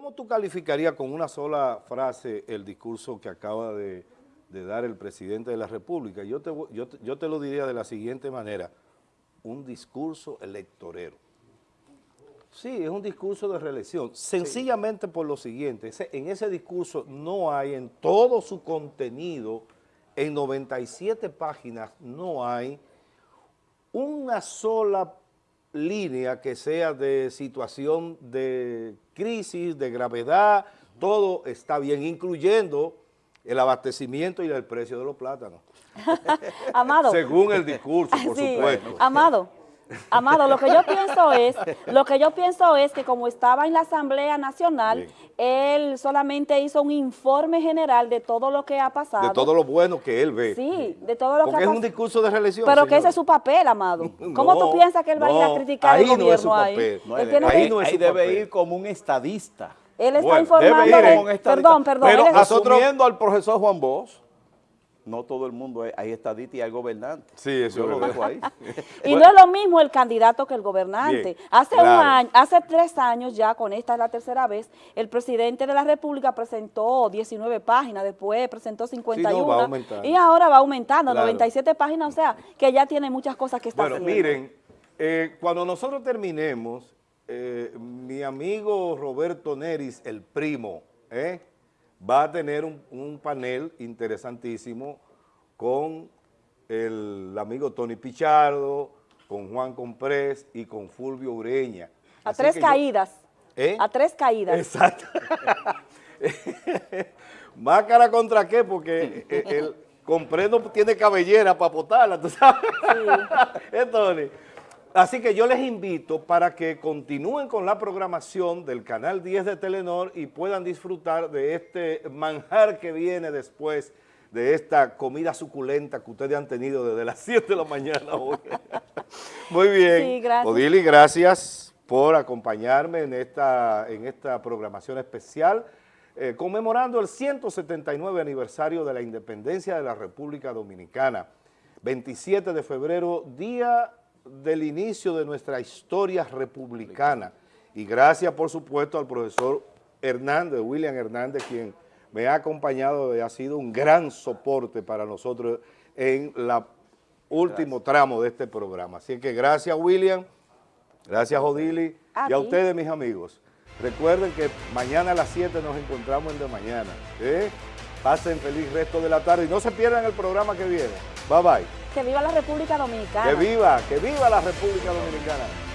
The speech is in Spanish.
¿cómo tú calificarías con una sola frase el discurso que acaba de, dar el presidente de la República? Yo te, yo, yo te lo diría de la siguiente manera, un discurso electorero. Sí, es un discurso de reelección, sencillamente por lo siguiente, en ese discurso no hay en todo su contenido, en 97 páginas no hay una sola línea que sea de situación de crisis, de gravedad, todo está bien, incluyendo el abastecimiento y el precio de los plátanos. Amado. Según el discurso, por supuesto. Amado, Amado, lo que yo pienso es, lo que yo pienso es que como estaba en la Asamblea Nacional, él solamente hizo un informe general de todo lo que ha pasado. De todo lo bueno que él ve. Sí, de todo lo que ha pasado. es un discurso de reelección, Pero que ese es su papel, Amado. ¿Cómo tú piensas que él va a ir a criticar ahí el gobierno no es su papel. ahí? no es debe ir como un estadista. Él está informando, de, perdón, perdón. Pero asumiendo al profesor Juan Bosch, no todo el mundo es, hay estadista y hay gobernante. Sí, eso lo dejo ahí. y no es lo mismo el candidato que el gobernante. hace un año, hace tres años ya, con esta es la tercera vez, el presidente de la República presentó 19 páginas, después presentó 51 y ahora va aumentando, 97 páginas, o sea, que ya tiene muchas cosas que estar bueno, miren, eh, cuando nosotros terminemos, eh, mi amigo Roberto Neris, el primo, ¿eh? Va a tener un, panel interesantísimo con el amigo Tony Pichardo, con Juan Comprés y con Fulvio Ureña. A tres caídas. ¿Eh? A tres caídas. Exacto. ¿Máscara contra qué? Porque el Comprés no tiene cabellera para botarla, ¿tú sabes? Sí. ¿Eh, Tony? Así que yo les invito para que continúen con la programación del Canal 10 de Telenor y puedan disfrutar de este manjar que viene después de esta comida suculenta que ustedes han tenido desde las 7 de la mañana hoy. Muy bien. Sí, gracias. Odili, gracias por acompañarme en esta, en esta programación especial, eh, conmemorando el 179 aniversario de la independencia de la República Dominicana. 27 de febrero, día del inicio de nuestra historia republicana. Y gracias, por supuesto, al profesor Hernández, William Hernández, quien me ha acompañado y ha sido un gran soporte para nosotros en el último tramo de este programa. Así que gracias, William, gracias, Odili, y a ustedes, mis amigos. Recuerden que mañana a las 7 nos encontramos en De Mañana. ¿eh? Pasen feliz resto de la tarde y no se pierdan el programa que viene. Bye bye. Que viva la República Dominicana. Que viva, que viva la República Dominicana.